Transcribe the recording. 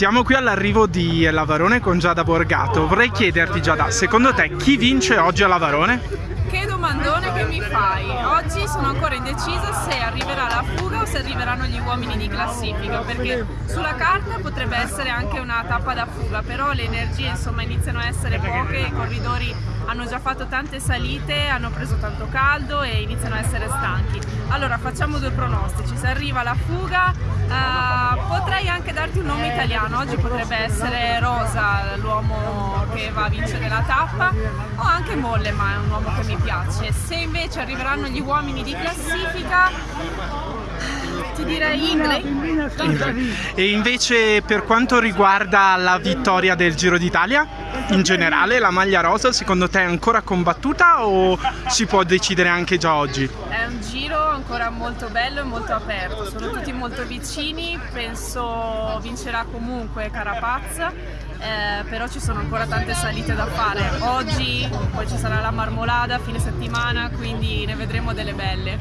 Siamo qui all'arrivo di Lavarone con Giada Borgato. Vorrei chiederti Giada, secondo te chi vince oggi a Lavarone? Che domandone che mi fai? Oggi sono ancora indecisa se arriverà la fuga o se arriveranno gli uomini di classifica perché sulla carta potrebbe essere anche una tappa da fuga però le energie insomma iniziano a essere poche, i corridori hanno già fatto tante salite, hanno preso tanto caldo e iniziano a essere stanchi. Allora facciamo due pronostici, se arriva la fuga anche darti un nome italiano, oggi potrebbe essere Rosa l'uomo che va a vincere la tappa o anche Molle ma è un uomo che mi piace. Se invece arriveranno gli uomini di classifica ti direi Ingley. E invece per quanto riguarda la vittoria del Giro d'Italia, in generale la maglia rosa secondo te è ancora combattuta o si può decidere anche già oggi? È un giro ancora molto bello e molto aperto, sono tutti molto vicini, penso vincerà comunque Carapaz eh, però ci sono ancora tante salite da fare. Oggi poi ci sarà la marmolada, fine settimana, quindi ne vedremo delle belle.